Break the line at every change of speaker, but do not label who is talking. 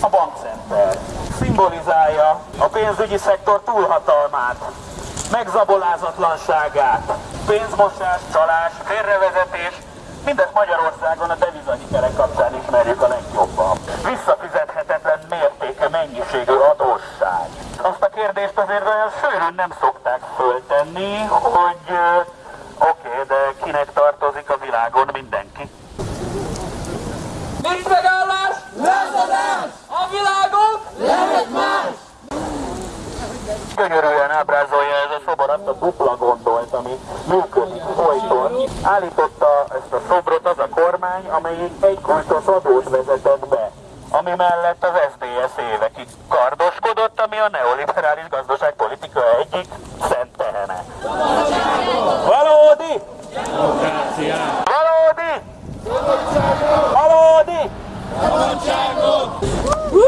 A bankcenter. Szimbolizálja a pénzügyi szektor túlhatalmát, megzabolázatlanságát, pénzmosás, csalás, félrevezetés, mindezt Magyarországon a devizahikerek kapcsán ismerjük a legjobban. Visszafizethetetlen mértéke mennyiségű adósság. Azt a kérdést azért olyan sűrűn nem szokták föltenni, hogy oké, okay, de kinek tartozik a világon mindenki.
Nincs megállás!
Lázadás!
A világon!
Lehet más!
Gyönyörűen ábrázolja ez a szobor azt a dupla gondolt, ami működik folyton. Állította ezt a szobrot az a kormány, amelyik egy kulcsos adót vezetett be, ami mellett az SZDSZ évekig kardoskodott, ami a neoliberális gazdaságpolitika egyik szent tehene. Valódi! Valódi! Valódi!
Szabadságot!
Woo!